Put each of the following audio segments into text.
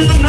Oh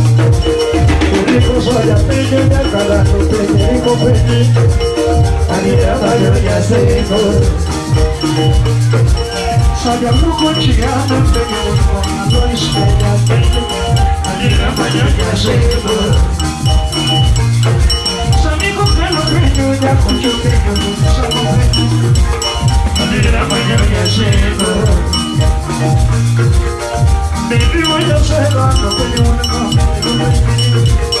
Amigos, olha, peguei minha cara, não peguei e compreendi A minha maranha secou Sabe, a mão eu peguei o pão, não espelha, peguei A não maranha secou Amigo, pelo peito, já curte o peito, não sabe o peito A minha maranha secou Baby, when you're sad, I'm not the only one.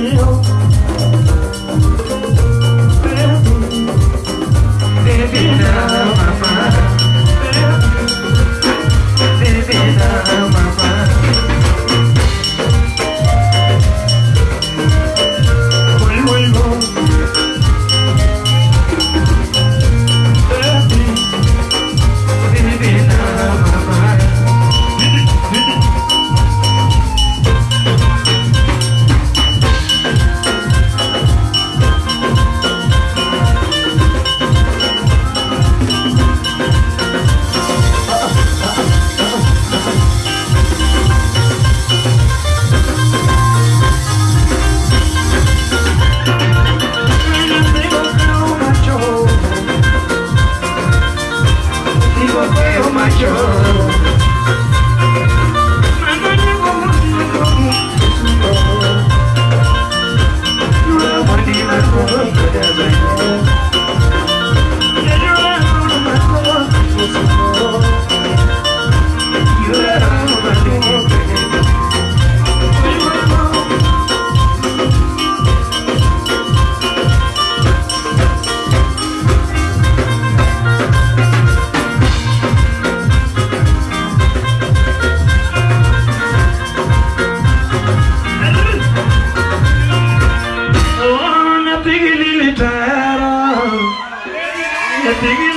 Lord. You.